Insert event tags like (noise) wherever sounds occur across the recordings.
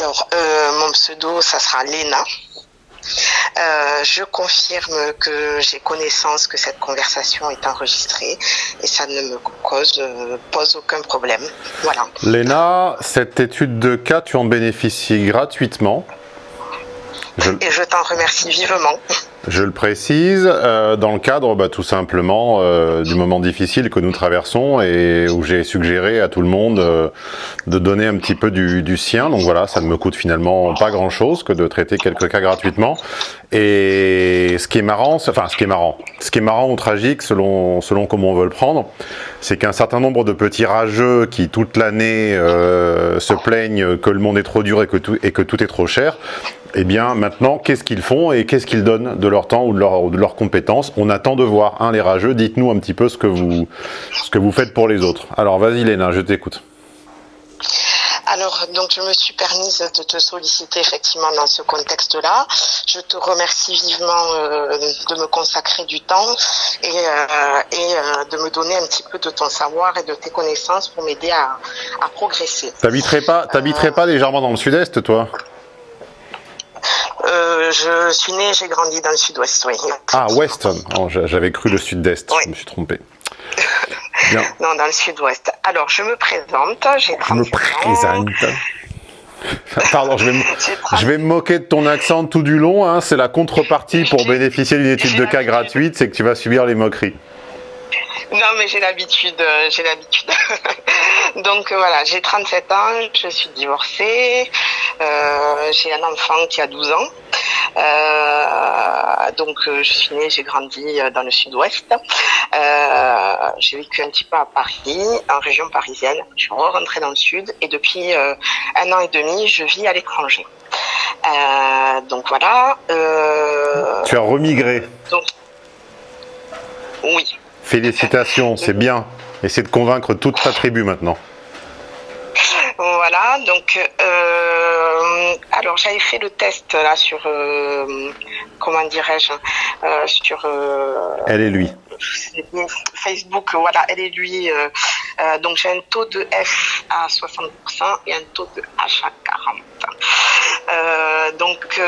Alors, euh, mon pseudo, ça sera Léna. Euh, je confirme que j'ai connaissance que cette conversation est enregistrée et ça ne me cause euh, pose aucun problème. Voilà. Léna, cette étude de cas, tu en bénéficies gratuitement. Et je t'en remercie vivement. Je le précise, euh, dans le cadre bah, tout simplement euh, du moment difficile que nous traversons et où j'ai suggéré à tout le monde euh, de donner un petit peu du, du, sien. Donc voilà, ça ne me coûte finalement pas grand chose que de traiter quelques cas gratuitement. Et ce qui est marrant, enfin ce qui est marrant, ce qui est marrant ou tragique selon, selon comment on veut le prendre, c'est qu'un certain nombre de petits rageux qui toute l'année se plaignent que le monde est trop dur et que tout, et que tout est trop cher, eh bien maintenant, qu'est-ce qu'ils font et qu'est-ce qu'ils donnent de leur temps ou de, leur, de leurs compétences On attend de voir, hein, les rageux, dites-nous un petit peu ce que, vous, ce que vous faites pour les autres. Alors vas-y Léna, je t'écoute. Alors, donc, je me suis permise de te solliciter effectivement dans ce contexte-là. Je te remercie vivement euh, de me consacrer du temps et, euh, et euh, de me donner un petit peu de ton savoir et de tes connaissances pour m'aider à, à, progresser. T'habiterais pas, pas légèrement dans le sud-est, toi? Euh, je suis né, j'ai grandi dans le sud-ouest, oui. Ah, ouest oh, J'avais cru le sud-est, oui. je me suis trompé. Bien. (laughs) non, dans le sud-ouest. Alors, je me présente, j'ai Je me présente. (laughs) Pardon, je vais, me, je vais me moquer de ton accent tout du long. Hein. C'est la contrepartie pour bénéficier d'une étude de cas gratuite, c'est que tu vas subir les moqueries. Non, mais j'ai l'habitude, euh, j'ai l'habitude. (laughs) donc euh, voilà, j'ai 37 ans, je suis divorcée, euh, j'ai un enfant qui a 12 ans. Euh, donc je suis née, j'ai grandi dans le sud-ouest. Euh, j'ai vécu un petit peu à Paris, en région parisienne. Je suis rentrée dans le sud et depuis un an et demi, je vis à l'étranger. donc voilà. tu as remigré. Donc, oui. Félicitations, c'est bien. Essaie de convaincre toute ta tribu maintenant. Voilà, donc euh, alors j'avais fait le test là sur euh, comment dirais-je euh, sur elle et lui Facebook voilà elle et lui donc j'ai un taux de F à 60% et un taux de H à 40 euh, donc,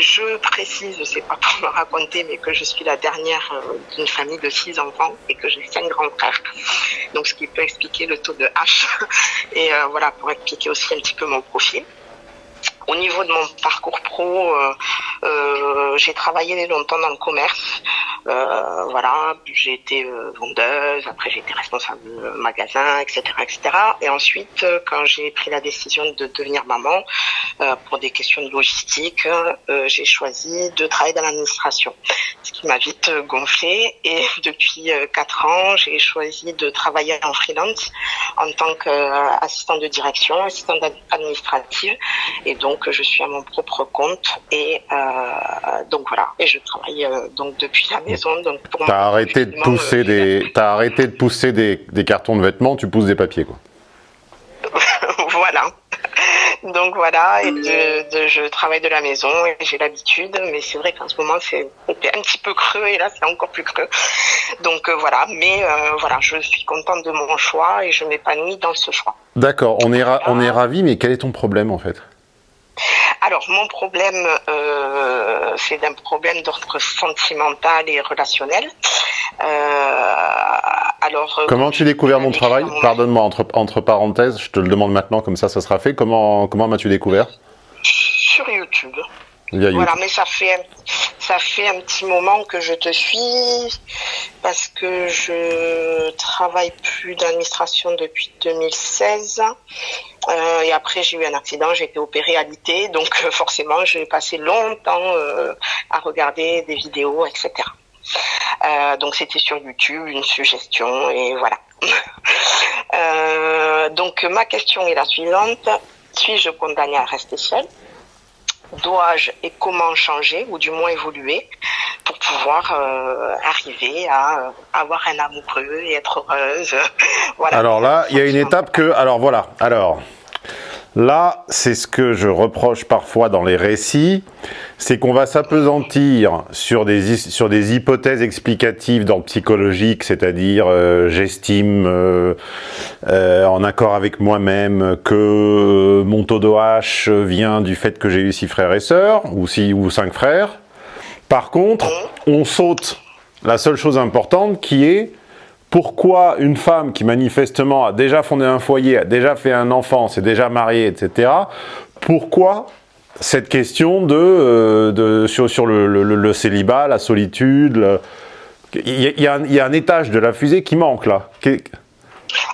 je précise, c'est pas pour me raconter, mais que je suis la dernière d'une famille de six enfants et que j'ai cinq grands frères. Donc, ce qui peut expliquer le taux de H. Et voilà, pour expliquer aussi un petit peu mon profil. Au niveau de mon parcours pro, euh, euh, j'ai travaillé longtemps dans le commerce. Euh, voilà, j'ai été euh, vendeuse, après j'ai été responsable de magasin, etc., etc. Et ensuite, euh, quand j'ai pris la décision de devenir maman, pour des questions de logistique, j'ai choisi de travailler dans l'administration, ce qui m'a vite gonflé. Et (laughs) depuis quatre ans, j'ai choisi de travailler en freelance en tant qu'assistante de direction, assistante administrative, et donc je suis à mon propre compte. Et donc voilà, et je travaille donc depuis la maison. Donc pour T'as arrêté de pousser des, t'as arrêté de pousser des, des, cartons de vêtements, tu pousses des papiers quoi. (laughs) voilà. Donc voilà, et de, de, je travaille de la maison et j'ai l'habitude, mais c'est vrai qu'en ce moment c'est (laughs) un petit peu creux et là c'est encore plus creux. Donc euh, voilà, mais euh, voilà, je suis contente de mon choix et je m'épanouis dans ce choix. D'accord, on est ra on est ravi, mais quel est ton problème en fait? Alors, mon problème, euh, c'est un problème d'ordre sentimental et relationnel. Euh, alors, comment tu as découvert mon travail Pardonne-moi, entre, entre parenthèses, je te le demande maintenant, comme ça, ça sera fait. Comment, comment m'as-tu découvert? Sur YouTube. Voilà, mais ça fait ça fait un petit moment que je te suis parce que je travaille plus d'administration depuis 2016 euh, et après j'ai eu un accident, j'ai été opérée à l'IT, donc euh, forcément j'ai passé longtemps euh, à regarder des vidéos, etc. Donc c'était sur YouTube, une suggestion et voilà. (laughs) donc ma question est la suivante suis-je condamnée à rester seule? Dois-je et comment changer ou du moins évoluer pour pouvoir euh, arriver à euh, avoir un amoureux et être heureuse. (laughs) voilà. Alors là, il y a une étape que, alors voilà, alors Là, c'est ce que je reproche parfois dans les récits, c'est qu'on va s'apesantir sur des, hypothèses explicatives le psychologique, c'est-à-dire euh, j'estime euh, euh, en accord avec moi-même que mon taux de H vient du fait que j'ai eu six frères et sœurs, ou, six, ou cinq frères. Par contre, on saute la seule chose importante qui est pourquoi une femme qui manifestement a déjà fondé un foyer, a déjà fait un enfant, s'est déjà mariée, etc., pourquoi cette question de, euh, sur, le, célibat, la solitude, il, y a, il y, a, un étage de la fusée qui manque là.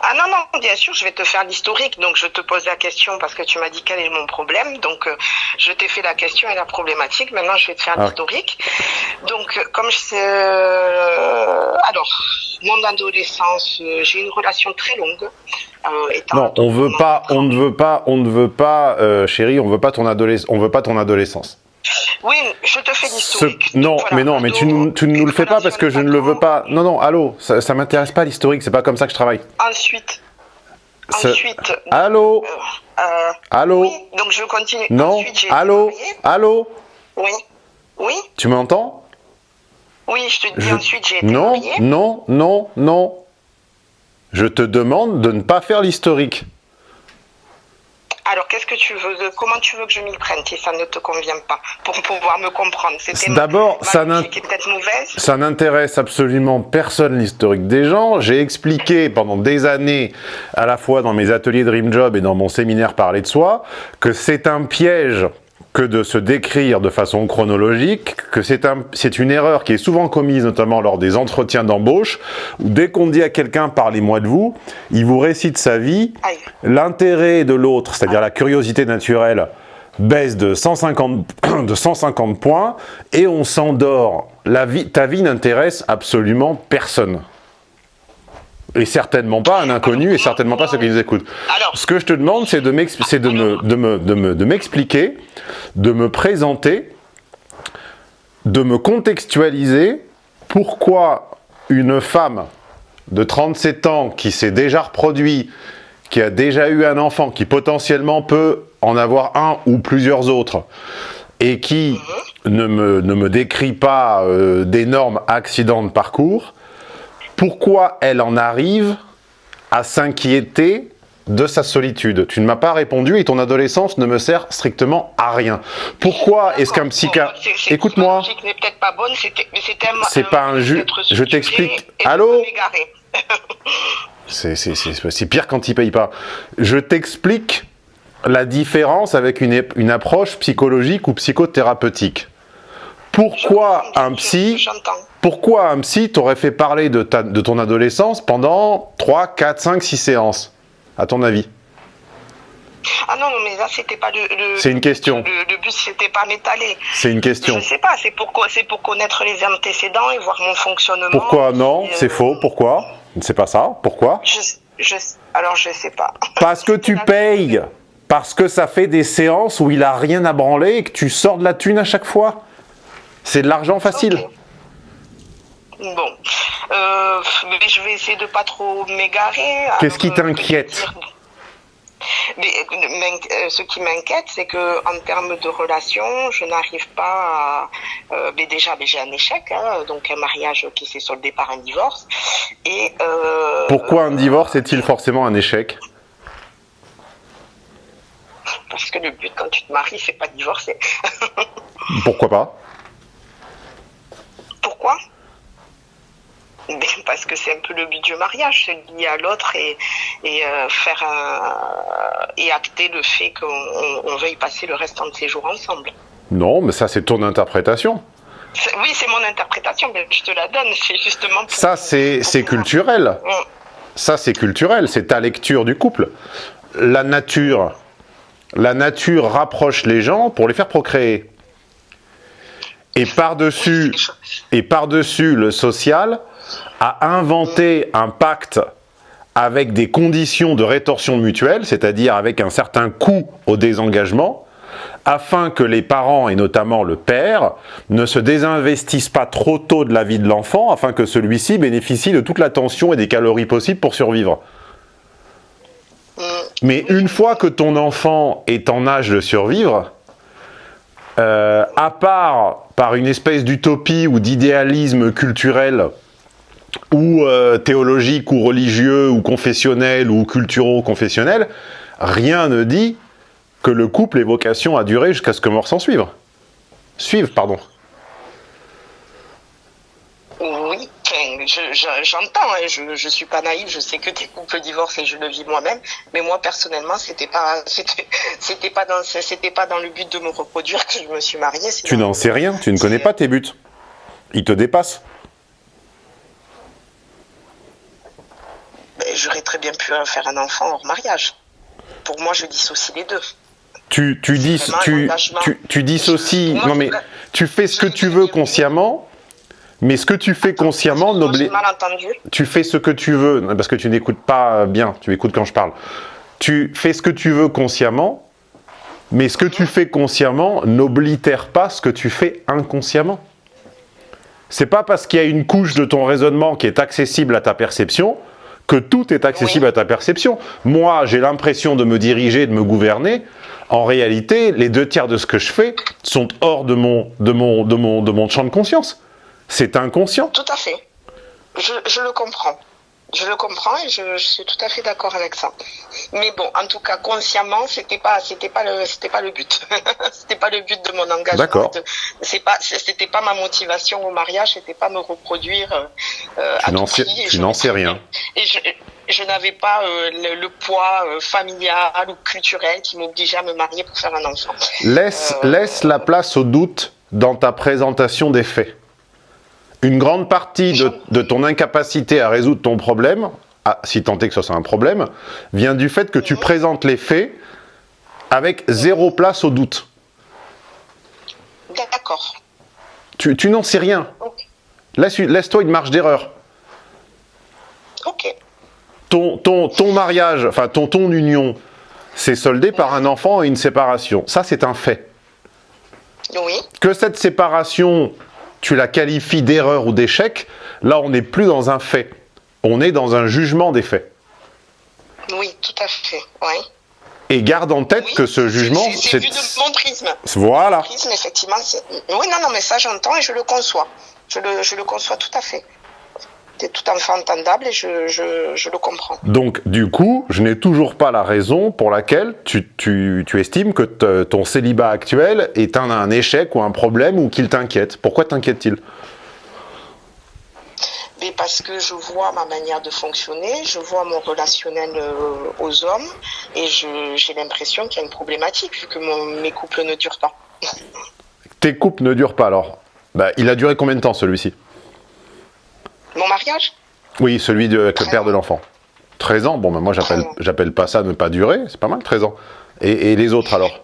Ah non, non, bien sûr, je vais te faire l'historique. Donc, je te pose la question parce que tu m'as dit quel est mon problème. Donc, euh, je t'ai fait la question et la problématique. Maintenant, je vais te faire ah. l'historique. Donc, euh, comme je sais... Euh, alors, mon adolescence, j'ai une relation très longue. non, on veut pas, on ne veut pas, on ne veut pas, chérie, on veut pas ton adolescence, on veut pas ton adolescence. Oui, je te fais l'historique. Non, mais non, mais tu, ne nous le fais pas parce que je ne le veux pas. Non, non, allô, ça, ça m'intéresse pas l'historique, c'est pas comme ça que je travaille. Ensuite. Ensuite. Allô euh, euh, Allô Oui, donc je continue. Non, allô Allô Oui. Oui Tu m'entends Oui, je te dis ensuite j'ai été Non, non, non, non. Je te demande de ne pas faire l'historique. Alors, qu'est-ce que tu veux Comment tu veux que je m'y prenne si ça ne te convient pas Pour pouvoir me comprendre? D'abord, ça n'intéresse absolument personne l'historique des gens. J'ai expliqué pendant des années, à la fois dans mes ateliers Dream Job et dans mon séminaire Parler de soi, que c'est un piège que de se décrire de façon chronologique, que c'est un, une erreur qui est souvent commise notamment lors des entretiens d'embauche, où dès qu'on dit à quelqu'un « parlez-moi de vous », il vous récite sa vie, l'intérêt de l'autre, c'est-à-dire la curiosité naturelle, baisse de 150, (coughs) de 150 points, et on s'endort. Ta vie n'intéresse absolument personne et certainement pas un inconnu, et certainement pas ceux qui nous écoutent. Ce que je te demande, c'est de m'expliquer, de me, de me, de me, de me présenter, de me contextualiser pourquoi une femme de 37 ans qui s'est déjà reproduit, qui a déjà eu un enfant, qui potentiellement peut en avoir un ou plusieurs autres, et qui ne me, ne me décrit pas euh, d'énormes accidents de parcours, pourquoi elle en arrive à s'inquiéter de sa solitude. Tu ne m'as pas répondu et ton adolescence ne me sert strictement à rien. Pourquoi est-ce qu'un psychiatre... Écoute-moi. C'est pas un jus. Je t'explique. Allô (laughs) C'est pire quand il paye pas. Je t'explique la différence avec une, une approche psychologique ou psychothérapeutique. Pourquoi un psy pourquoi un psy t'aurait fait parler de, ta, de ton adolescence pendant 3, 4, 5, 6 séances, à ton avis? Ah non, mais là, c'était pas le... c'est une question. Le, but, c'était pas m'étaler. C'est une question. Je sais pas, c'est pour, pour connaître les antécédents et voir mon fonctionnement. Pourquoi Non, c'est faux. Pourquoi? C'est pas ça. Pourquoi? Je, Alors, je sais pas. (laughs) Parce que tu payes. Parce que ça fait des séances où il a rien à branler et que tu sors de la thune à chaque fois. C'est de l'argent facile. Bon, euh, mais je vais essayer de pas trop m'égarer. Qu'est-ce qui t'inquiète mais, euh, ce qui m'inquiète, c'est que en termes de relation, je n'arrive pas à. Euh, mais déjà, j'ai un échec, hein, donc un mariage qui s'est soldé par un divorce. Et pourquoi un divorce est-il forcément un échec? Parce que le but quand tu te maries, c'est pas de divorcer. (laughs) Pourquoi pas? Pourquoi? Parce que c'est un peu le but du mariage, se lier à l'autre et, et euh, faire et acter le fait qu'on veuille passer le restant de ses jours ensemble. Non, mais ça c'est ton interprétation. Oui, c'est mon interprétation, mais je te la donne, c'est justement... ça c'est culturel. Mm. Ça c'est culturel, c'est ta lecture du couple. La nature, la nature rapproche les gens pour les faire procréer. Et par-dessus et par-dessus le social, a inventé un pacte avec des conditions de rétorsion mutuelle, c'est-à-dire avec un certain coût au désengagement, afin que les parents, et notamment le père, ne se désinvestissent pas trop tôt de la vie de l'enfant, afin que celui-ci bénéficie de toute l'attention et des calories possibles pour survivre. Mm. Mais une fois que ton enfant est en âge de survivre, euh, à part par une espèce d'utopie ou d'idéalisme culturel ou euh, théologique ou religieux ou confessionnel ou culturo-confessionnel, rien ne dit que le couple ait vocation à durer jusqu'à ce que mort s'en suive. Suive, pardon. Oui, j'entends, hein, je, je suis pas naïve, je sais que tes couples divorcent et je le vis moi-même, mais moi personnellement, c'était pas, (laughs) c'était pas dans, c'était pas dans le but de me reproduire que je me suis mariée. Tu n'en sais rien, tu ne connais pas tes buts. Ils te dépassent. Ben, j'aurais très bien pu faire un enfant hors mariage. Pour moi, je dissocie les deux. Tu, tu, dis, tu, tu, tu dissocies, non mais tu fais ce que tu veux consciemment, mais ce que tu fais consciemment n'oblige... Tu fais ce que tu veux, parce que tu n'écoutes pas bien, tu écoutes quand je parle. Tu fais ce que tu veux consciemment, mais ce que tu fais consciemment n'oblitère pas ce que tu fais inconsciemment. C'est pas parce qu'il y a une couche de ton raisonnement qui est accessible à ta perception que tout est accessible à ta perception. Moi, j'ai l'impression de me diriger, de me gouverner. En réalité, les deux tiers de ce que je fais sont hors de mon, de mon, de mon, de mon champ de conscience. C'est inconscient. Tout à fait. Je, je, le comprends. Je le comprends et je, je suis tout à fait d'accord avec ça. Mais bon, en tout cas, consciemment, c'était pas, c'était pas le, c'était pas le but. (laughs) c'était pas le but de mon engagement. D'accord. C'est pas, c'était pas ma motivation au mariage, c'était pas me reproduire. Euh, tu n'en sais, tu n'en sais rien. Et je, je n'avais pas euh, le, le, poids euh, familial ou culturel qui m'obligeait à me marier pour faire un enfant. Laisse, euh, laisse la place au doute dans ta présentation des faits. Une grande partie de, de, ton incapacité à résoudre ton problème, si tant est que ce soit un problème, vient du fait que tu présentes les faits avec zéro place au doute. D'accord. Tu, tu n'en sais rien. Okay. Laisse-toi laisse une marge d'erreur. Ok. Ton, ton, ton mariage, enfin ton, ton union, c'est soldé par un enfant et une séparation. Ça, c'est un fait. Oui. Que cette séparation tu la qualifies d'erreur ou d'échec, là on n'est plus dans un fait, on est dans un jugement des faits. Oui, tout à fait, oui. Et garde en tête oui, que ce jugement... C'est vu de mon prisme. Voilà. Mon prisme, effectivement, oui, non, non, mais ça j'entends et je le conçois. Je le, je le conçois tout à fait c'est tout à fait entendable et je, je, je, le comprends. Donc, du coup, je n'ai toujours pas la raison pour laquelle tu, tu, tu estimes que ton célibat actuel est un, un, échec ou un problème ou qu'il t'inquiète. Pourquoi t'inquiète-t-il? Mais parce que je vois ma manière de fonctionner, je vois mon relationnel euh, aux hommes et j'ai l'impression qu'il y a une problématique vu que mon, mes couples ne durent pas. Tes couples ne durent pas alors? Bah, Il a duré combien de temps celui-ci? Mon mariage Oui, celui de, avec le père de l'enfant. 13 ans Bon, ben moi, j'appelle pas ça ne pas durer. C'est pas mal, 13 ans. Et, et les autres, alors?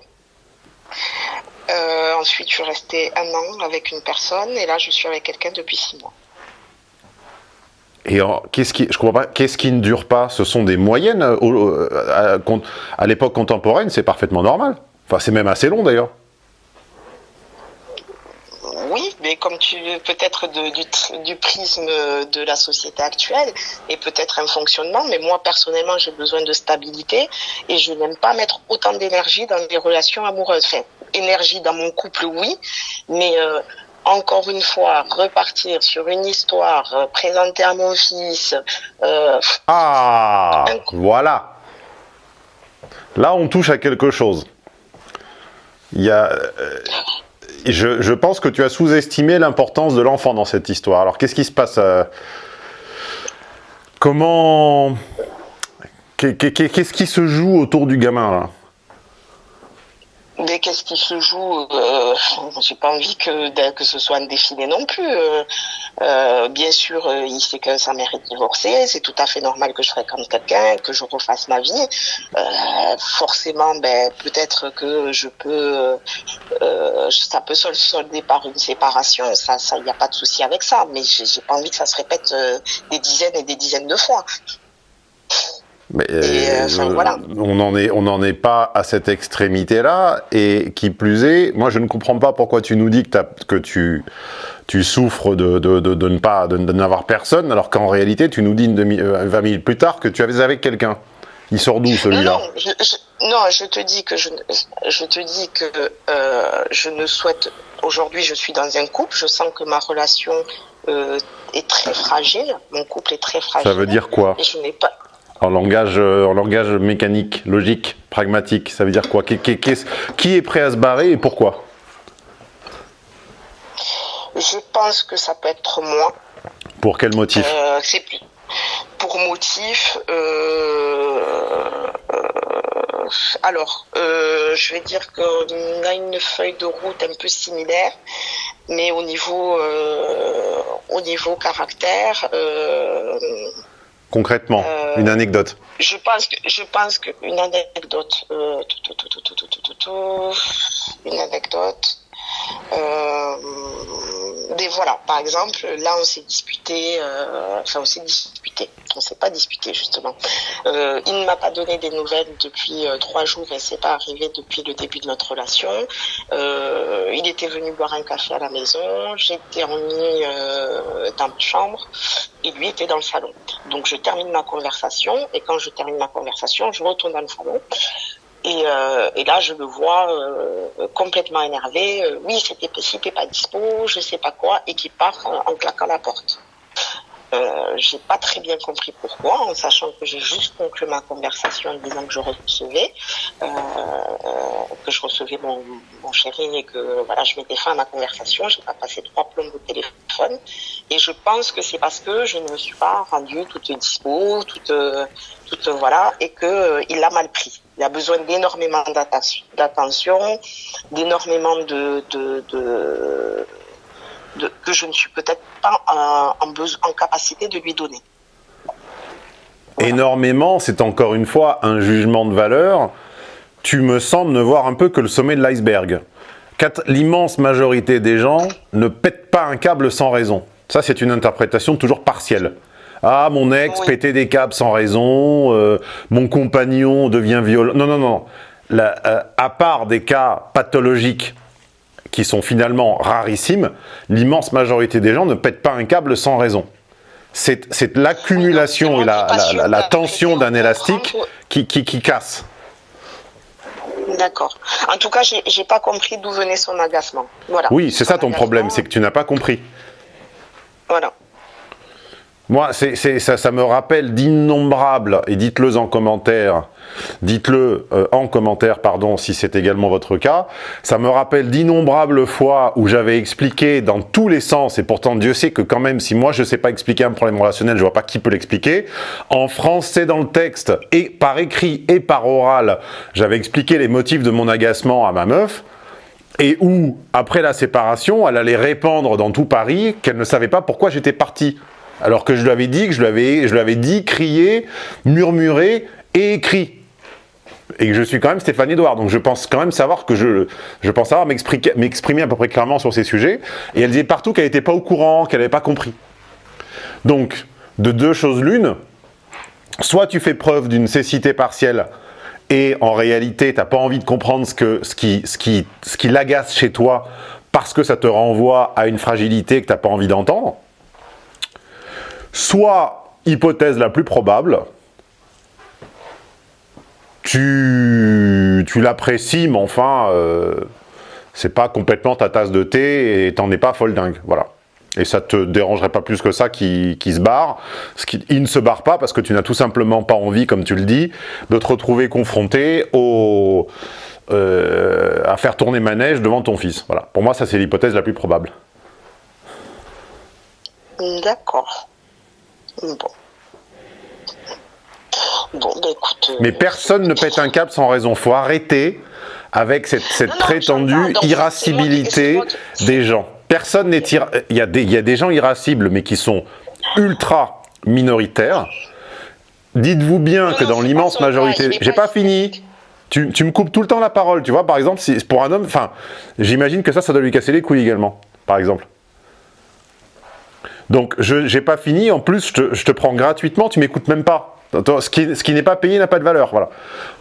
Euh, Ensuite, je suis restée un an avec une personne. Et là, je suis avec quelqu'un depuis 6 mois. Et qu'est-ce qui, je comprends pas, qu'est-ce qui ne dure pas? Ce sont des moyennes euh, à, à, à l'époque contemporaine, c'est parfaitement normal. Enfin, c'est même assez long d'ailleurs oui, mais comme tu peut-être du, du, prisme de la société actuelle et peut-être un fonctionnement, mais moi personnellement j'ai besoin de stabilité et je n'aime pas mettre autant d'énergie dans des relations amoureuses. Enfin, énergie dans mon couple, oui, mais euh, encore une fois, repartir sur une histoire, euh, présenter à mon fils. Euh, ah, voilà. Là, on touche à quelque chose. Il y a. Je, je, pense que tu as sous-estimé l'importance de l'enfant dans cette histoire. Alors, qu'est-ce qui se passe euh, Comment... Qu'est-ce qui se joue autour du gamin, là? Mais qu'est-ce qui se joue euh, J'ai pas envie que, que ce soit un défilé non plus. Euh, euh, bien sûr, euh, il sait que sa mère est divorcée, c'est tout à fait normal que je fréquente quelqu'un, que je refasse ma vie. Euh, forcément, ben, peut-être que je peux, ça peut se solder par une séparation, ça, ça, n'y a pas de souci avec ça. Mais j'ai pas envie que ça se répète des dizaines et des dizaines de fois. Mais, euh, enfin, voilà. On n'en est, on est pas à cette extrémité-là, et qui plus est, moi je ne comprends pas pourquoi tu nous dis que, que tu, tu souffres de, de, de, de ne pas, de, n'avoir personne, alors qu'en réalité tu nous dis une demi, euh, 20 minutes plus tard que tu avais avec quelqu'un. Il sort d'où celui-là? non, je, non, je te dis que je, je te dis que euh, je ne souhaite. Aujourd'hui, je suis dans un couple. Je sens que ma relation euh, est très fragile. Mon couple est très fragile. Ça veut dire quoi? Et je n'ai pas. En langage, euh, en langage mécanique, logique, pragmatique, ça veut dire quoi qui, qui- qui est, qui est prêt à se barrer et pourquoi Je pense que ça peut être moi. Pour quel motif Euh, c'est pour motif. euh, euh, alors, je vais dire qu'on a une feuille de route un peu similaire, mais au niveau au niveau caractère, concrètement euh, Une anecdote Je pense que, je pense qu'une anecdote. Une anecdote. Euh, des voilà, par exemple, là on s'est disputé, euh, enfin on s'est disputé, on s'est pas disputé justement. Euh, il ne m'a pas donné des nouvelles depuis euh, trois jours et c'est pas arrivé depuis le début de notre relation. Euh, il était venu boire un café à la maison, j'étais en euh, dans ma chambre et lui était dans le salon. Donc je termine ma conversation et quand je termine ma conversation, je retourne dans le salon. Et, euh, et là, je le vois euh, complètement énervé. Euh, oui, c'était si t'es pas dispo, je sais pas quoi, et qui part en, claquant la porte. Euh, j'ai pas très bien compris pourquoi, en sachant que j'ai juste conclu ma conversation en disant que je recevais, euh, euh, que je recevais mon, mon chéri et que voilà, je mettais fin à ma conversation. J'ai pas passé trois plombs au téléphone, et je pense que c'est parce que je ne me suis pas rendue toute dispo, toute, toute voilà, et que euh, il a mal pris. Il a besoin d'énormément d'atten- d'attention, d'énormément de, que je ne suis peut-être pas en, capacité de lui donner. Énormément, c'est encore une fois un jugement de valeur. Tu me sembles ne voir un peu que le sommet de l'iceberg. L'immense majorité des gens ne pètent pas un câble sans raison. Ça, c'est une interprétation toujours partielle. Ah, mon ex Oui. pétait des câbles sans raison, euh, mon compagnon devient violent. Non, non, non. La- euh, à part des cas pathologiques qui sont finalement rarissimes, l'immense majorité des gens ne pètent pas un câble sans raison. C'est l'accumulation et la, la- tension d'un élastique qui, qui, qui casse. D'accord. En tout cas, j'ai pas compris d'où venait son agacement. Voilà. Oui, c'est ça ton problème, c'est que tu n'as pas compris. Voilà. Moi, ça, me rappelle d'innombrables, et dites-le en commentaire, dites-le euh, en commentaire, pardon, si c'est également votre cas, ça me rappelle d'innombrables fois où j'avais expliqué dans tous les sens, et pourtant Dieu sait que quand même, si moi je ne sais pas expliquer un problème relationnel, je vois pas qui peut l'expliquer, en français dans le texte, et par écrit et par oral, j'avais expliqué les motifs de mon agacement à ma meuf, et où, après la séparation, elle allait répandre dans tout Paris qu'elle ne savait pas pourquoi j'étais parti. Alors que je lui avais dit, que je lui avais, dit, crié, murmuré et écrit. Et que je suis quand même Stéphane Edouard, donc je pense quand même savoir que je, pense savoir m'exprimer à peu près clairement sur ces sujets. Et elle disait partout qu'elle n'était pas au courant, qu'elle n'avait pas compris. Donc, de deux choses l'une, soit tu fais preuve d'une cécité partielle et en réalité, tu n'as pas envie de comprendre ce qui, ce qui l'agace chez toi parce que ça te renvoie à une fragilité que tu n'as pas envie d'entendre. Soit, hypothèse la plus probable, tu, tu l'apprécies, mais enfin, euh, c'est pas complètement ta tasse de thé et t'en es pas folle dingue. Voilà. Et ça te dérangerait pas plus que ça qui, qui se barre. Il ne se barre pas parce que tu n'as tout simplement pas envie, comme tu le dis, de te retrouver confronté au, euh, à faire tourner manège devant ton fils. Voilà. Pour moi, ça c'est l'hypothèse la plus probable. D'accord. Bon. Bon, bah écoute. euh, Mais personne ne pète un câble sans raison. Faut arrêter avec cette, cette Non, non, prétendue irascibilité qui- des gens. Personne n'est ira- il y, a des, il y a des gens irascibles, mais qui sont ultra minoritaires. Dites-vous bien Non, que dans l'immense majorité, j'ai pas pas fini. Tu, tu me coupes tout le temps la parole, tu vois. Par exemple, si pour un homme, enfin, j'imagine que ça, ça doit lui casser les couilles également, par exemple. Donc, je j'ai pas fini. En plus, je te, prends gratuitement, tu m'écoutes même pas. Ce qui, n'est pas payé n'a pas de valeur. Voilà.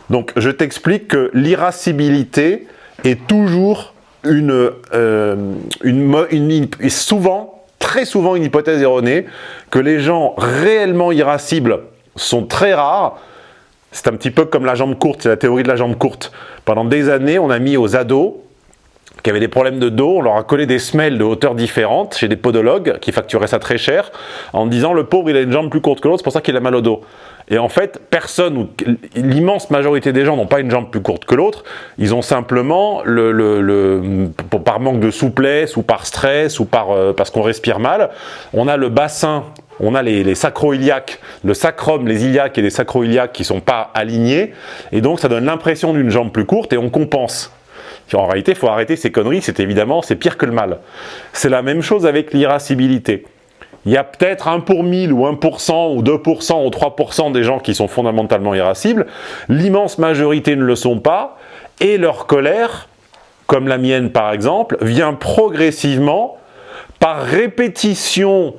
Donc, je t'explique que l'irascibilité est toujours une, euh, souvent, très souvent, une hypothèse erronée que les gens réellement irascibles sont très rares C'est un petit peu comme la jambe courte, c'est la théorie de la jambe courte. Pendant des années, on a mis aux ados qui avaient des problèmes de dos, on leur a collé des semelles de hauteur différentes chez des podologues qui facturaient ça très cher en disant le pauvre il a une jambe plus courte que l'autre, c'est pour ça qu'il a mal au dos. Et en fait, personne, ou l'immense majorité des gens n'ont pas une jambe plus courte que l'autre, ils ont simplement, le, le, par manque de souplesse, ou par stress, ou par, euh, parce qu'on respire mal, on a le bassin on a les, les sacro-iliaques, le sacrum, les iliaques et les sacro-iliaques qui sont pas alignés, et donc ça donne l'impression d'une jambe plus courte et on compense. En réalité, il faut arrêter ces conneries, c'est évidemment, c'est pire que le mal. C'est la même chose avec l'irascibilité. Il y a peut-être 1 pour 1000 ou 1% ou 2% ou 3% des gens qui sont fondamentalement irascibles. L'immense majorité ne le sont pas. Et leur colère, comme la mienne par exemple, vient progressivement par répétition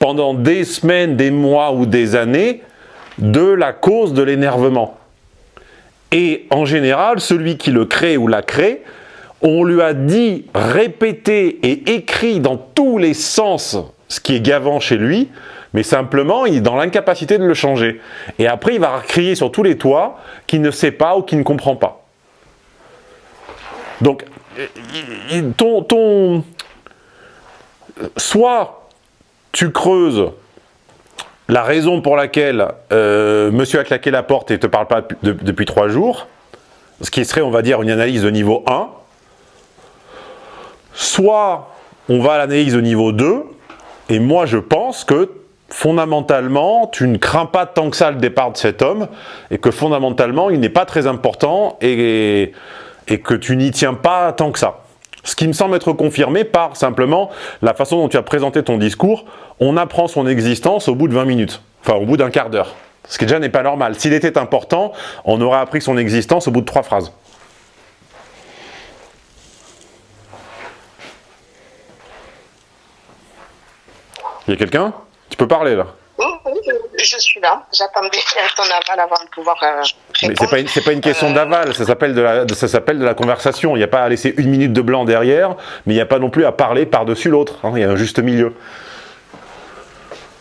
pendant des semaines, des mois ou des années de la cause de l'énervement. Et en général, celui qui le crée ou la crée, on lui a dit, répété et écrit dans tous les sens ce qui est gavant chez lui, mais simplement il est dans l'incapacité de le changer. Et après il va crier sur tous les toits qu'il ne sait pas ou qu'il ne comprend pas. Donc, ton, ton soit tu creuses la raison pour laquelle euh, monsieur a claqué la porte et ne te parle pas depuis trois jours, ce qui serait, on va dire, une analyse de niveau 1, soit on va à l'analyse de niveau 2, et moi je pense que fondamentalement, tu ne crains pas tant que ça le départ de cet homme, et que fondamentalement, il n'est pas très important, et, et que tu n'y tiens pas tant que ça. Ce qui me semble être confirmé par simplement la façon dont tu as présenté ton discours. On apprend son existence au bout de 20 minutes, enfin au bout d'un quart d'heure. Ce qui déjà n'est pas normal. S'il était important, on aurait appris son existence au bout de trois phrases. Il y a quelqu'un? Tu peux parler là je suis là. J'attendais ton aval avant de pouvoir euh, Mais c'est pas une, pas une question euh, d'aval, ça s'appelle de ça de la conversation. Il n'y a pas à laisser une minute de blanc derrière, mais il n'y a pas non plus à parler par-dessus l'autre. Hein. Il y a un juste milieu.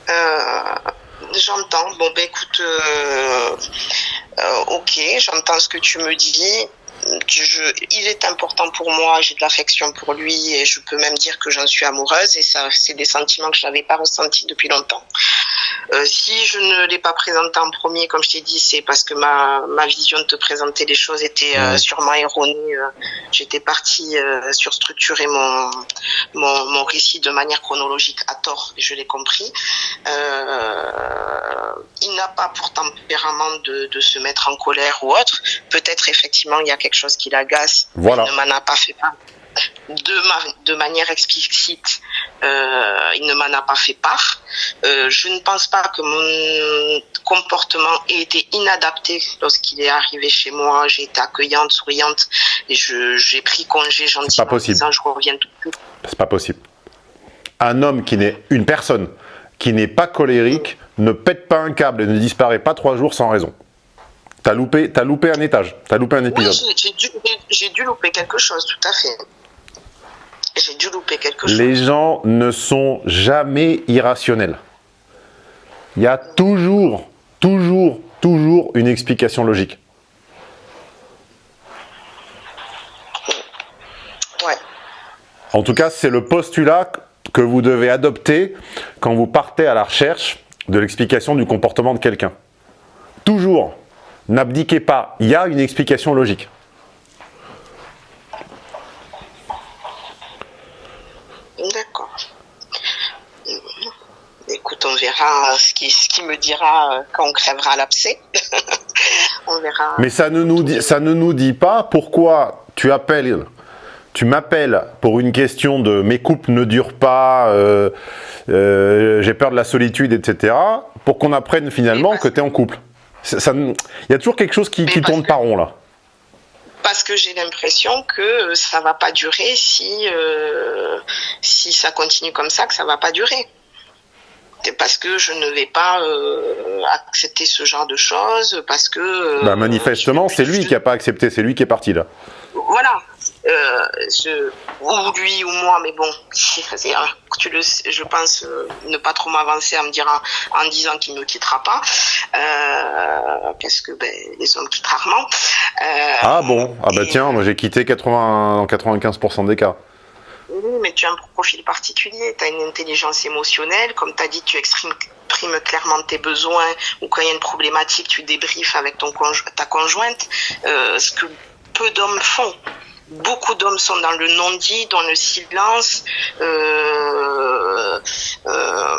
Euh, j'entends. Bon, ben écoute, ok, j'entends ce que tu me dis il est important pour moi, j'ai de l'affection pour lui et je peux même dire que j'en suis amoureuse et ça, c'est des sentiments que je n'avais pas ressentis depuis longtemps. Euh, si je ne l'ai pas présenté en premier, comme je t'ai dit, c'est parce que ma, ma vision de te présenter les choses était euh, sûrement erronée. Euh, j'étais partie sur structurer mon, mon, mon récit de manière chronologique à tort je l'ai compris. il n'a pas pour tempérament de, de se mettre en colère ou autre. Peut-être effectivement il y a quelque chose qui l'agace. Voilà. Il ne m'en a pas fait part. De, de manière explicite, euh, il ne m'en a pas fait part. Euh, je ne pense pas que mon comportement ait été inadapté lorsqu'il est arrivé chez moi. J'ai été accueillante, souriante, et j'ai pris congé gentiment. Pas possible. je reviens tout de suite. C'est pas possible. Un homme qui n'est une personne qui n'est pas colérique ne pète pas un câble et ne disparaît pas trois jours sans raison. T'as loupé, as loupé un étage, t'as loupé un épisode. Oui, j'ai dû, louper quelque chose, tout à fait. J'ai dû louper quelque chose. Les gens ne sont jamais irrationnels. Il y a toujours, toujours, toujours une explication logique. Ouais. En tout cas, c'est le postulat que vous devez adopter quand vous partez à la recherche de l'explication du comportement de quelqu'un. Toujours. N'abdiquez pas, il y a une explication logique. D'accord. Écoute, on verra ce qui, ce qui me dira euh, quand on crèvera l'abcès. (laughs) on verra. Mais ça ne, nous dit, ça ne nous dit pas pourquoi tu appelles, tu m'appelles pour une question de mes couples ne durent pas, euh, euh, j'ai peur de la solitude, etc. Pour qu'on apprenne finalement que tu es en couple. Il y a toujours quelque chose qui, tourne par rond là. Parce que j'ai l'impression que ça va pas durer si, euh, si ça continue comme ça, que ça va pas durer. Parce que je ne vais pas euh, accepter ce genre de choses, parce que... Euh, bah manifestement, c'est lui qui n'a pas accepté, c'est lui qui est parti là. Voilà, euh, je, ou lui ou moi, mais bon, (laughs) tu le, je pense euh, ne pas trop m'avancer en me dire en, disant qu'il ne quittera pas, euh, parce que ben, les hommes quittent rarement. Ah bon? Ah bah tiens, moi j'ai quitté 80, dans 95% des cas. Oui, mais tu as un profil particulier, tu as une intelligence émotionnelle, comme tu as dit, tu exprimes clairement tes besoins ou quand il y a une problématique, tu débriefes avec ton ta conjointe, euh, ce que peu d'hommes font beaucoup d'hommes sont dans le non-dit, dans le silence. Euh, euh,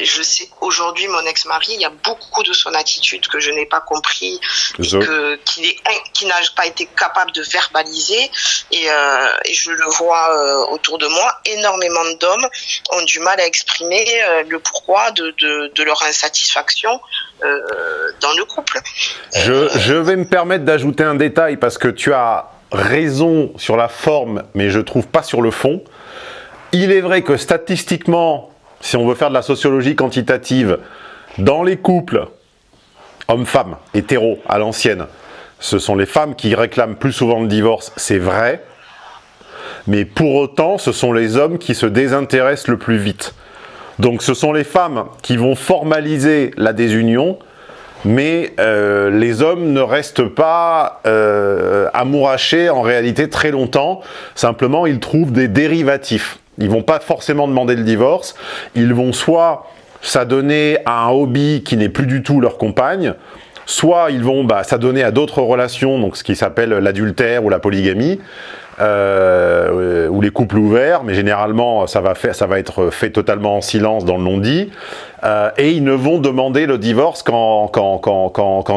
je sais qu'aujourd'hui, mon ex-mari, il y a beaucoup de son attitude que je n'ai pas compris, qui n'a pas été capable de verbaliser. Et, euh, et je le vois autour de moi, énormément d'hommes ont du mal à exprimer le pourquoi de, de, de leur insatisfaction dans le couple. Je, je vais me permettre d'ajouter un détail parce que tu as raison sur la forme, mais je trouve pas sur le fond. Il est vrai que statistiquement, si on veut faire de la sociologie quantitative, dans les couples, hommes-femmes, hétéros, à l'ancienne, ce sont les femmes qui réclament plus souvent le divorce, c'est vrai. Mais pour autant, ce sont les hommes qui se désintéressent le plus vite. Donc ce sont les femmes qui vont formaliser la désunion mais euh, les hommes ne restent pas euh, amourachés en réalité très longtemps, simplement ils trouvent des dérivatifs. Ils vont pas forcément demander le divorce, ils vont soit s'adonner à un hobby qui n'est plus du tout leur compagne, soit ils vont bah, s'adonner à d'autres relations, donc ce qui s'appelle l'adultère ou la polygamie, euh, ou les couples ouverts, mais généralement ça va, faire, ça va être fait totalement en silence dans le non-dit, euh, et ils ne vont demander le divorce qu'en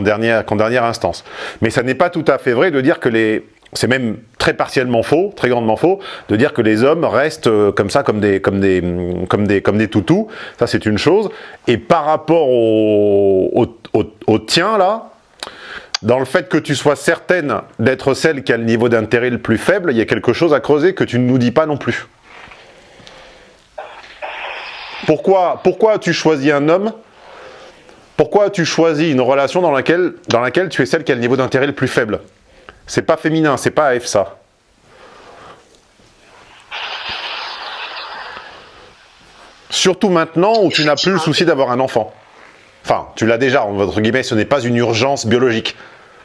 dernière, dernière instance. Mais ça n'est pas tout à fait vrai de dire que les... C'est même très partiellement faux, très grandement faux, de dire que les hommes restent euh, comme ça, comme des, comme des, comme des, comme des toutous. Ça, c'est une chose. Et par rapport au, au, au, au tien, là, dans le fait que tu sois certaine d'être celle qui a le niveau d'intérêt le plus faible, il y a quelque chose à creuser que tu ne nous dis pas non plus. Pourquoi, pourquoi as-tu choisi un homme? Pourquoi as-tu choisi une relation dans laquelle, tu es celle qui a le niveau d'intérêt le plus faible? C'est pas féminin, c'est pas F ça. Surtout maintenant où tu n'as plus le souci d'avoir un enfant. Enfin, tu l'as déjà, entre guillemets, ce n'est pas une urgence biologique.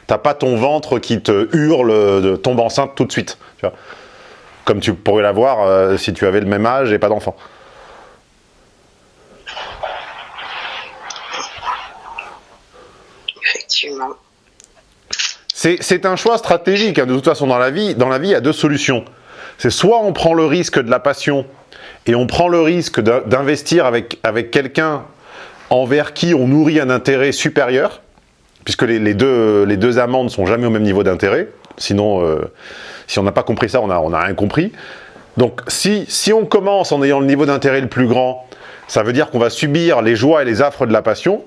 T'as pas ton ventre qui te hurle de tombe enceinte tout de suite. Comme tu pourrais l'avoir euh, si tu avais le même âge et pas d'enfant. Effectivement. C'est un choix stratégique. Hein. De toute façon, dans la vie, dans la vie, il y a deux solutions. C'est soit on prend le risque de la passion et on prend le risque d'investir avec, avec quelqu'un envers qui on nourrit un intérêt supérieur, puisque les, deux, les deux amants ne sont jamais au même niveau d'intérêt, sinon, euh, si on n'a pas compris ça, on on a rien compris. Donc, si, si on commence en ayant le niveau d'intérêt le plus grand, ça veut dire qu'on va subir les joies et les affres de la passion,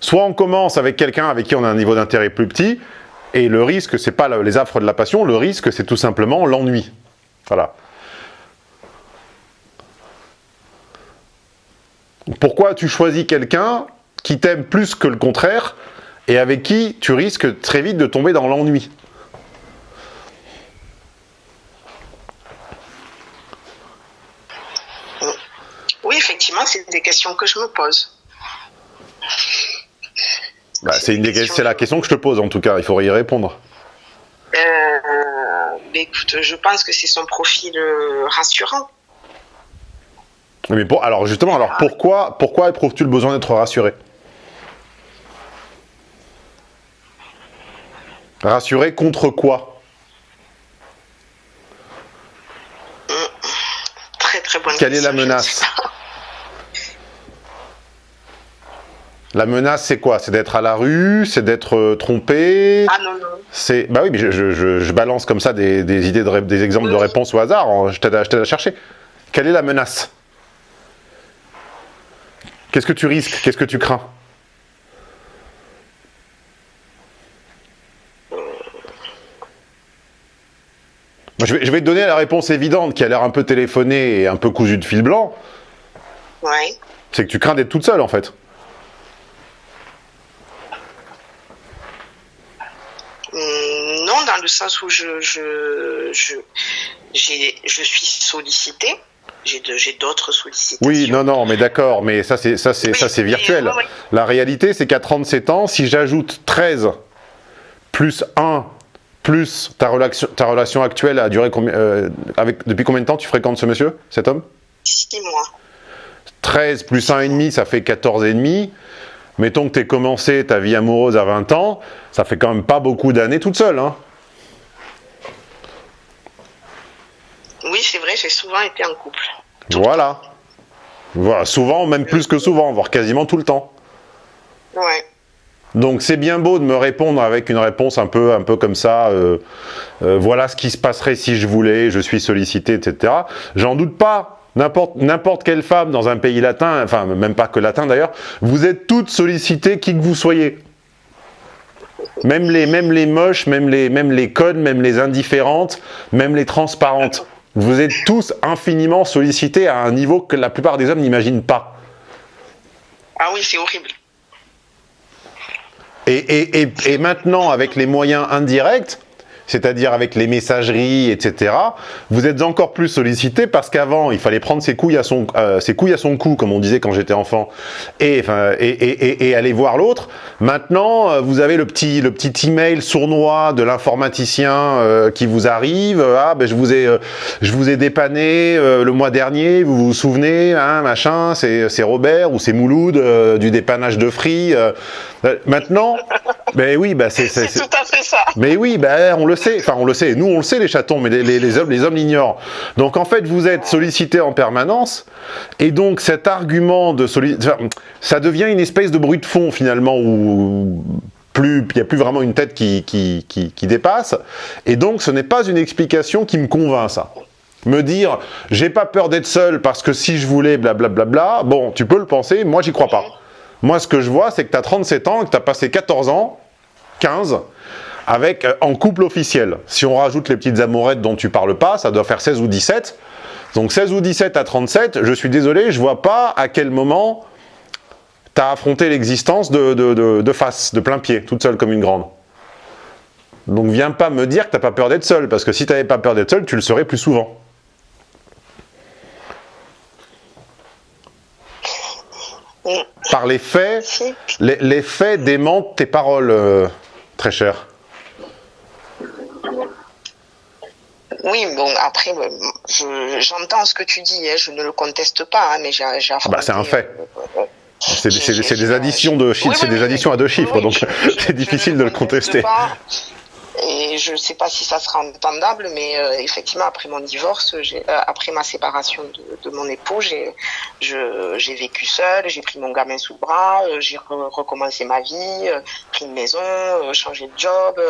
soit on commence avec quelqu'un avec qui on a un niveau d'intérêt plus petit, et le risque, c'est pas les affres de la passion, le risque, c'est tout simplement l'ennui. Voilà. Pourquoi tu choisis quelqu'un qui t'aime plus que le contraire et avec qui tu risques très vite de tomber dans l'ennui? Oui, effectivement, c'est des questions que je me pose. Bah, c'est la question que je te pose en tout cas, il faudrait y répondre. Euh, écoute, je pense que c'est son profil euh, rassurant. Mais pour, alors justement, alors pourquoi, pourquoi éprouves-tu le besoin d'être rassuré? Rassuré contre quoi? Très très bonne Quelle est la menace? La menace, c'est quoi? C'est d'être à la rue? C'est d'être euh, trompé? Ah non, non. C'est... Bah oui, mais je, je, je, balance comme ça des, des idées, de, des exemples de réponses au hasard. Hein. Je t'aide à, à chercher. Quelle est la menace? Qu'est-ce que tu risques? Qu'est-ce que tu crains? Je, vais, je vais, te donner la réponse évidente qui a l'air un peu téléphonée et un peu cousue de fil blanc. Ouais. C'est que tu crains d'être toute seule en fait. Hum, non, dans le sens où je, je, je, je suis sollicitée. J'ai d'autres sollicitations. Oui, non, non, mais d'accord, mais ça c'est ça c'est ça c'est virtuel. La réalité, c'est qu'à 37 ans, si j'ajoute 13 plus 1 plus ta relation, ta relation actuelle a duré combien euh, avec depuis combien de temps tu fréquentes ce monsieur, cet homme? 6 mois. 13 plus 1,5, ça fait 14,5. Mettons que tu aies commencé ta vie amoureuse à 20 ans, ça fait quand même pas beaucoup d'années toute seule. Hein oui, c'est vrai, j'ai souvent été en couple. Voilà. Voilà, souvent, même plus que souvent, voire quasiment tout le temps. Ouais. Donc c'est bien beau de me répondre avec une réponse un peu, un peu comme ça, euh, euh, voilà ce qui se passerait si je voulais, je suis sollicité, etc. J'en doute pas, N'importe quelle femme dans un pays latin, enfin même pas que latin d'ailleurs, vous êtes toutes sollicitées qui que vous soyez. Même les, même les moches, même les, même les codes, même les indifférentes, même les transparentes. Vous êtes tous infiniment sollicités à un niveau que la plupart des hommes n'imaginent pas. Ah oui, c'est horrible. Et, et, et, et, maintenant, avec les moyens indirects, c'est-à-dire avec les messageries, etc., vous êtes encore plus sollicité parce qu'avant, il fallait prendre ses couilles à son, euh, ses couilles à son cou, comme on disait quand j'étais enfant, et, enfin, et, et, et, aller voir l'autre. Maintenant, euh, vous avez le petit, le petit email sournois de l'informaticien euh, qui vous arrive. Ah, ben je vous ai, je vous ai dépanné le mois dernier. Vous vous souvenez, hein, machin. C'est Robert ou c'est Mouloud du dépannage de Free. maintenant, ben oui, ben (laughs) c'est tout à fait ça. Mais oui, ben on le enfin on le sait, nous on le sait les chatons, mais les, hommes les hommes l'ignorent. Donc en fait vous êtes sollicité en permanence, et donc cet argument de sollicité, ça devient une espèce de bruit de fond finalement, où il n'y a plus vraiment une tête qui, dépasse, et donc ce n'est pas une explication qui me convainc ça. Me dire, j'ai pas peur d'être seul parce que si je voulais, blablabla, bla, bla, bla, bon, tu peux le penser, moi j'y crois pas. Moi ce que je vois, c'est que tu as 37 ans, que tu as passé 14 ans, 15, avec euh, en couple officiel. Si on rajoute les petites amourettes dont tu parles pas, ça doit faire 16 ou 17. Donc 16 ou 17 à 37, je suis désolé, je vois pas à quel moment tu as affronté l'existence de, de, face, de plein pied, toute seule comme une grande. Donc viens pas me dire que t'as pas peur d'être seule, parce que si tu n'avais pas peur d'être seule, tu le serais plus souvent. Par les faits, les, faits démentent tes paroles, euh, très chère. Oui, bon, après, j'entends ce que tu dis, hein, je ne le conteste pas, hein, mais j'ai ah bah, C'est un fait. Euh, c'est des additions de chiffres, c'est des additions à deux chiffres, donc (laughs) c'est difficile de le contester. Et je ne sais pas si ça sera entendable, mais euh, effectivement, après mon divorce, euh, après ma séparation de, mon époux, j'ai vécu seule, j'ai pris mon gamin sous le bras, j'ai recommencé ma vie, pris une maison, changé de job,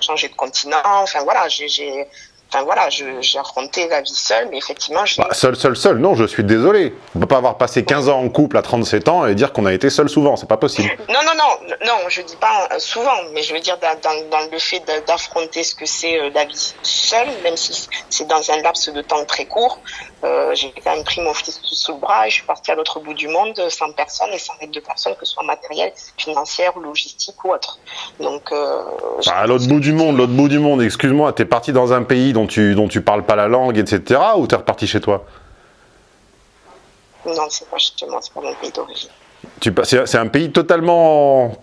changé de continent. Enfin voilà, j'ai Enfin voilà, j'ai affronté la vie seule, mais effectivement... Bah, seul, seul, seul, non, je suis désolé. On peut pas avoir passé 15 ans en couple à 37 ans et dire qu'on a été seul souvent, c'est pas possible. Non, non, non, non, je dis pas euh, souvent, mais je veux dire dans, dans, le fait d'affronter ce que c'est euh, la vie seule, même si c'est dans un laps de temps très court, euh, j'ai quand même pris mon fils sous le bras et je suis partie à l'autre bout du monde sans personne et sans aide de personne, que ce soit matériel, financière, logistique ou autre. Donc... Bah, à l'autre bout du monde, l'autre bout du monde, excuse-moi, t'es parti dans un pays dont tu, dont tu parles pas la langue, etc. Ou t'es reparti chez toi? Non, c'est pas chez moi, c'est pas mon pays d'origine. C'est un pays totalement...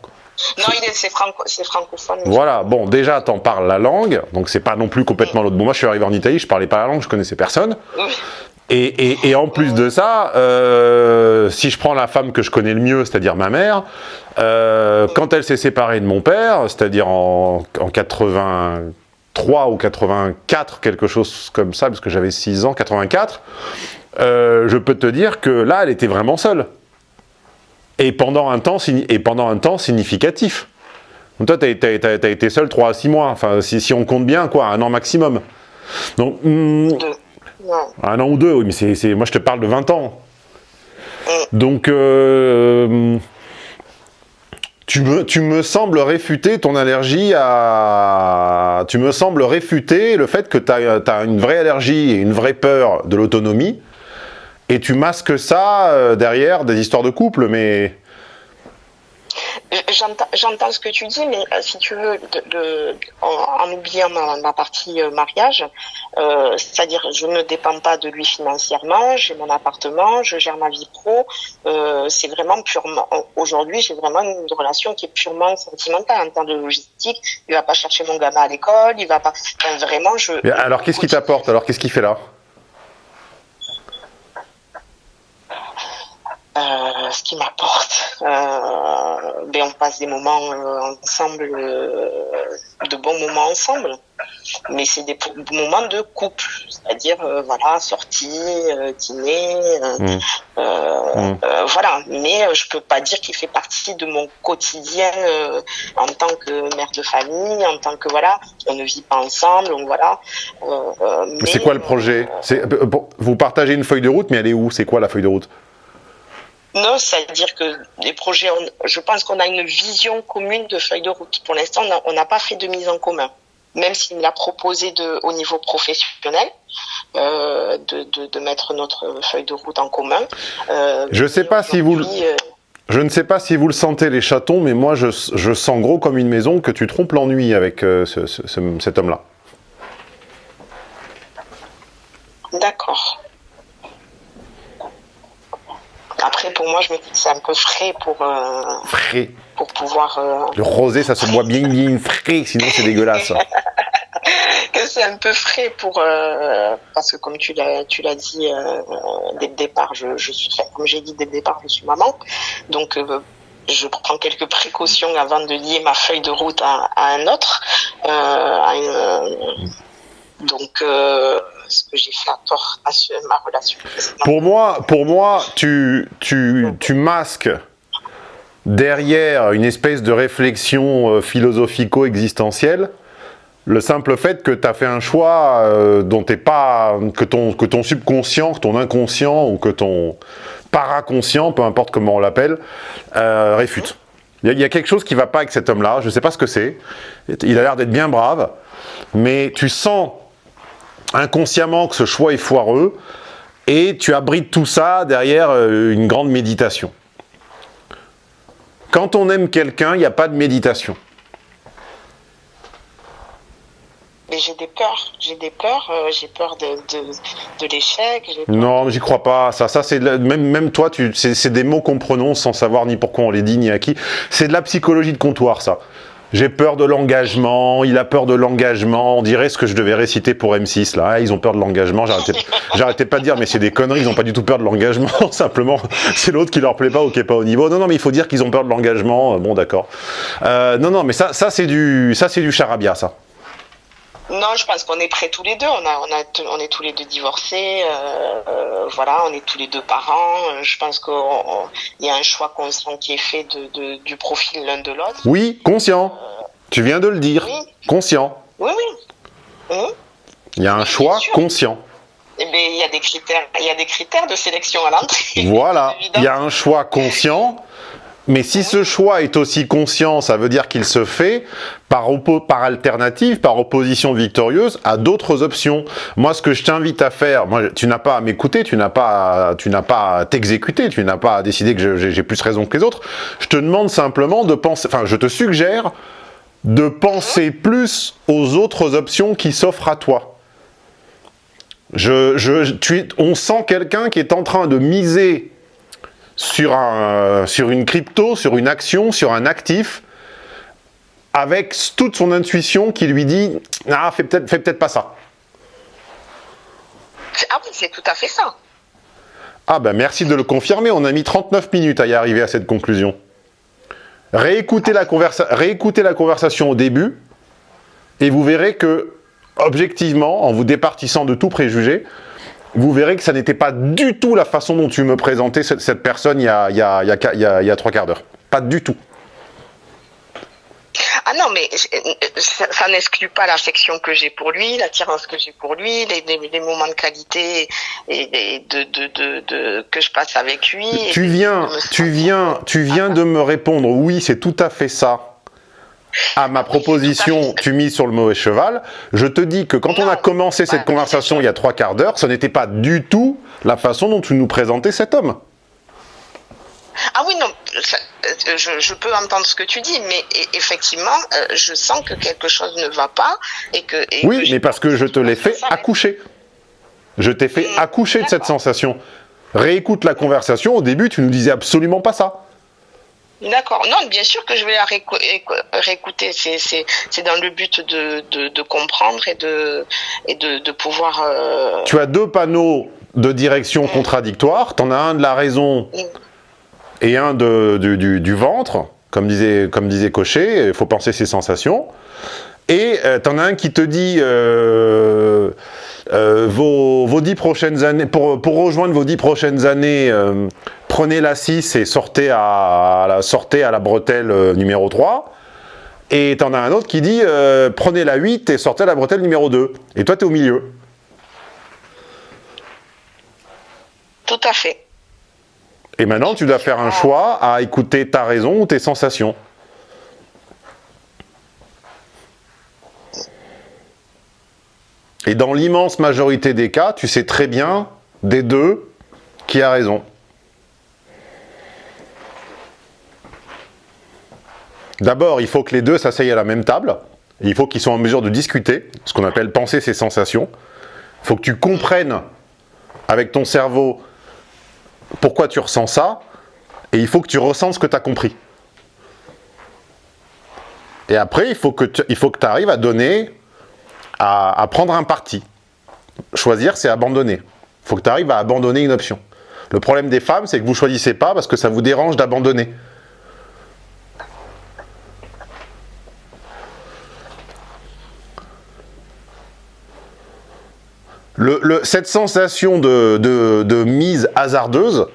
Non, c'est franco, francophone. Voilà, bon, déjà, t'en parles la langue, donc c'est pas non plus complètement l'autre. Bon, moi, je suis arrivé en Italie, je parlais pas la langue, je connaissais personne. Et, en plus de ça, euh, si je prends la femme que je connais le mieux, c'est-à-dire ma mère, euh, quand elle s'est séparée de mon père, c'est-à-dire en, en 80, 3 ou 84, quelque chose comme ça, parce que j'avais 6 ans, 84, euh, je peux te dire que là, elle était vraiment seule. Et pendant un temps, et pendant un temps significatif. Donc toi, tu as, été seule 3 à 6 mois, enfin, si, si, on compte bien, quoi, un an maximum. Donc, hmm, un an ou deux, oui, mais c'est moi je te parle de 20 ans. Donc, euh, tu me, tu me sembles réfuter ton allergie à... Tu me sembles réfuter le fait que tu as, une vraie allergie et une vraie peur de l'autonomie, et tu masques ça euh, derrière des histoires de couple, mais... J'entends ce que tu dis, mais euh, si tu veux, de, en, oubliant ma, partie euh, mariage, euh, c'est-à-dire je ne dépends pas de lui financièrement, j'ai mon appartement, je gère ma vie pro, c'est vraiment purement. Aujourd'hui, j'ai vraiment une relation qui est purement sentimentale en termes de logistique. Il va pas chercher mon gamin à l'école, il va pas. vraiment, je. alors, qu'est-ce qui t'apporte? Alors, qu'est-ce qu'il fait là? Euh, ce qui m'apporte. Euh, ben on passe des moments euh, ensemble, de bons moments ensemble. Mais c'est des moments de couple, c'est-à-dire voilà sortie, dîner, mmh. Mmh. voilà. Mais je peux pas dire qu'il fait partie de mon quotidien en tant que mère de famille, en tant que voilà, on ne vit pas ensemble, donc voilà. c'est quoi le projet? Vous partagez une feuille de route, mais elle est où? C'est quoi la feuille de route? Non, c'est-à-dire que les projets, je pense qu'on a une vision commune de feuille de route. Pour l'instant, on n'a pas fait de mise en commun. Même s'il l'a proposé de, au niveau professionnel, euh, de, de, de, mettre notre feuille de route en commun. Euh, je sais pas si vous. Euh, je ne sais pas si vous le sentez les chatons, mais moi je, je sens gros comme une maison que tu trompes l'ennui avec ce, ce, cet homme-là. D'accord. Après, pour moi, je me dis que c'est un peu frais pour. Euh, frais. Pour pouvoir. Euh, Le rosé, ça se boit bien, bien frais, sinon c'est dégueulasse. (laughs) que c'est un peu frais pour. Euh, parce que, comme tu l'as, dit dès le départ, je, je suis. Comme j'ai dit dès le départ, je suis maman. Donc. je prends quelques précautions avant de lier ma feuille de route à, un autre. À donc, ce que j'ai fait à tort à ma relation. Pour moi, pour moi tu, tu, tu masques derrière une espèce de réflexion euh, philosophico-existentielle le simple fait que tu as fait un choix euh, dont t'es pas que ton que ton subconscient, que ton inconscient ou que ton paraconscient, peu importe comment on l'appelle, euh, réfute. Il y, a quelque chose qui va pas avec cet homme-là. Je sais pas ce que c'est. Il a l'air d'être bien brave, mais tu sens inconsciemment que ce choix est foireux, et tu abrites tout ça derrière euh, une grande méditation. Quand on aime quelqu'un, il n'y a pas de méditation. Mais j'ai des peurs, j'ai des peurs, euh, j'ai peur de, de, l'échec. Non, j'y crois pas. Ça, ça c'est même, même toi, c'est des mots qu'on prononce sans savoir ni pourquoi on les dit ni à qui. C'est de la psychologie de comptoir, ça. J'ai peur de l'engagement, il a peur de l'engagement, on dirait ce que je devais réciter pour M6, là, ah, ils ont peur de l'engagement, j'arrêtais pas de dire, mais c'est des conneries, ils ont pas du tout peur de l'engagement, (laughs) simplement, c'est l'autre qui leur plaît pas ou qui est pas au niveau. Non, non, mais il faut dire qu'ils ont peur de l'engagement, bon, d'accord. Euh, non, non, mais ça, ça c'est du, ça c'est du charabia, ça. Non, je pense qu'on est prêts tous les deux. On, a, on, a, on est tous les deux divorcés. Euh, euh, voilà, on est tous les deux parents. Je pense qu'il y a un choix conscient qui est fait de, du profil l'un de l'autre. Oui, conscient. tu viens de le dire. Conscient. Oui, oui. Hum? Il y a un choix conscient. Eh bien, il y a des critères, il y a des critères de sélection à l'entrée. Voilà, (laughs) il y a un choix conscient mais si ce choix est aussi conscient, ça veut dire qu'il se fait par, par alternative, par opposition victorieuse à d'autres options. Moi, ce que je t'invite à faire, tu n'as pas à m'écouter, tu n'as pas, à t'exécuter, tu n'as pas à décider que j'ai plus raison que les autres. Je te demande simplement de penser, enfin, je te suggère de penser plus aux autres options qui s'offrent à toi. Je, je, on sent quelqu'un qui est en train de miser sur, un, sur une crypto, sur une action, sur un actif, avec toute son intuition qui lui dit « Ah, fais peut-être peut pas ça ». Ah oui, c'est tout à fait ça. Ah ben merci de le confirmer, on a mis 39 minutes à y arriver à cette conclusion. Réécoutez la, réécoutez la conversation au début, et vous verrez que, objectivement, en vous départissant de tout préjugé, vous verrez que ça n'était pas du tout la façon dont tu me présentais cette, personne il y, a, il, y a, il, y a, trois quarts d'heure. Pas du tout. Ah non, mais ça, n'exclut pas l'affection que j'ai pour lui, l'attirance que j'ai pour lui, les, moments de qualité et, de, de, que je passe avec lui. Tu viens, tu viens, tu viens de me répondre, oui, c'est tout à fait ça à ma proposition, tu mises sur le mauvais cheval. Je te dis que quand on a commencé cette conversation il y a trois quarts d'heure, ce n'était pas du tout la façon dont tu nous présentais cet homme. Ah oui, non, je, peux entendre ce que tu dis, mais effectivement, je sens que quelque chose ne va pas et que. oui, mais parce que je te l'ai fait accoucher. Je t'ai fait mm, accoucher de cette sensation. Réécoute la conversation. Au début, tu nous disais absolument pas ça. D'accord. Non, bien sûr que je vais la réécouter. C'est dans le but de, comprendre et de, et de, pouvoir... Euh, tu as deux panneaux de direction contradictoires. Tu en as un de la raison et un de, du, ventre, comme disait, comme disait Cochet. Il faut penser ses sensations. Et euh, tu en as un qui te dit... Euh, vos, vos, dix prochaines années, pour, pour, rejoindre vos dix prochaines années, prenez la 6 et sortez à, la, sortez à la bretelle euh, numéro 3. Et t'en as un autre qui dit euh, prenez la 8 et sortez à la bretelle numéro 2. Et toi, tu es au milieu. Tout à fait. Et maintenant, tu dois faire un choix à écouter ta raison ou tes sensations. Et dans l'immense majorité des cas, tu sais très bien des deux qui a raison. D'abord, il faut que les deux s'asseyent à la même table. il faut qu'ils soient en mesure de discuter, ce qu'on appelle penser ses sensations. Il faut que tu comprennes avec ton cerveau pourquoi tu ressens ça, et il faut que tu ressens ce que tu as compris. Et après, il faut que tu arrives à donner, à, prendre un parti. Choisir, c'est abandonner. Il faut que tu arrives à abandonner une option. Le problème des femmes, c'est que vous ne choisissez pas parce que ça vous dérange d'abandonner. Cette sensation de, mise hasardeuse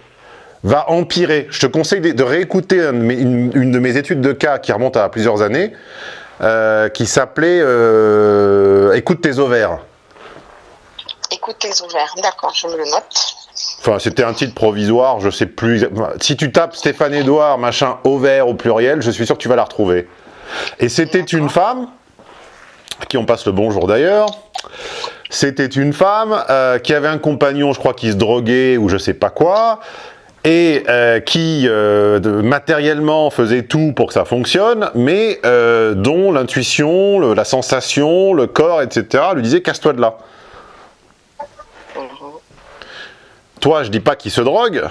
va empirer. Je te conseille de, réécouter une, de mes études de cas qui remonte à plusieurs années, euh, qui s'appelait euh, Écoute tes ovaires. Écoute tes ovaires, d'accord, je me le note. Enfin, c'était un titre provisoire, je sais plus. Si tu tapes Stéphane Edouard, machin, ovaire au pluriel, je suis sûr que tu vas la retrouver. Et c'était une femme, à qui on passe le bonjour d'ailleurs, c'était une femme euh, qui avait un compagnon, je crois, qui se droguait ou je sais pas quoi, et euh, qui euh, matériellement faisait tout pour que ça fonctionne, mais dont l'intuition, la sensation, le corps, etc. lui disait casse-toi de là. Toi, je dis pas qu'il se drogue,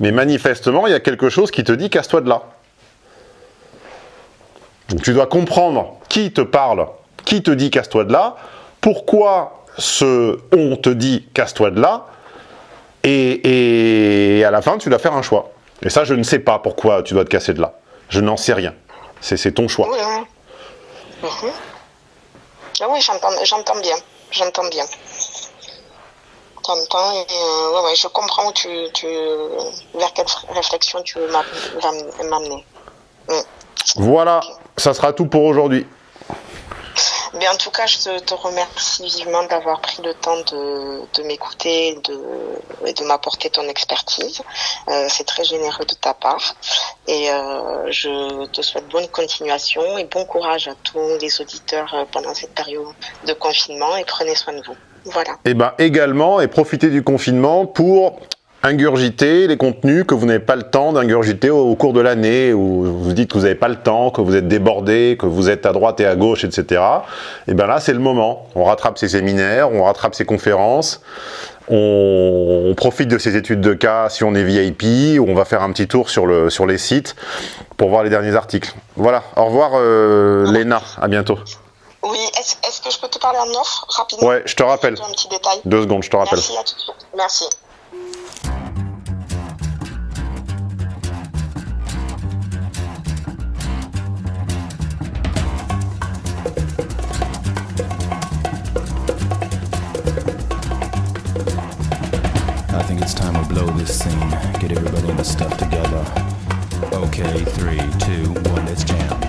mais manifestement, il y a quelque chose qui te dit casse-toi de là. Donc tu dois comprendre qui te parle, qui te dit casse-toi de là, pourquoi ce on te dit casse-toi de là, et, à la fin tu dois faire un choix. Et ça je ne sais pas pourquoi tu dois te casser de là. Je n'en sais rien. C'est ton choix. Oui, mhm. ah oui j'entends bien. J'entends bien. J'entends et euh, je comprends tu, vers quelle réflexion tu veux m'amener. Mm. Voilà, ça sera tout pour aujourd'hui. Mais en tout cas, je te, remercie vivement d'avoir pris le temps de, m'écouter et de, m'apporter ton expertise. Euh, c'est très généreux de ta part. Et euh, je te souhaite bonne continuation et bon courage à tous les auditeurs euh, pendant cette période de confinement et prenez soin de vous. Voilà. Et eh ben également, et profitez du confinement pour ingurgiter les contenus que vous n'avez pas le temps d'ingurgiter au, cours de l'année, où vous dites que vous n'avez pas le temps, que vous êtes débordé, que vous êtes à droite et à gauche, etc. Et bien là, c'est le moment. On rattrape ses séminaires, on rattrape ses conférences, on, profite de ses études de cas si on est VIP, ou on va faire un petit tour sur, le, sur les sites pour voir les derniers articles. Voilà, au revoir euh, Léna, à bientôt. Oui, est-ce que je peux te parler en offre rapidement? Ouais, je te rappelle. Un petit détail. Deux secondes, je te rappelle. Merci à tout de suite. Merci. It's time we blow this scene. Get everybody in the stuff together. Okay, three, two, one, let's jam.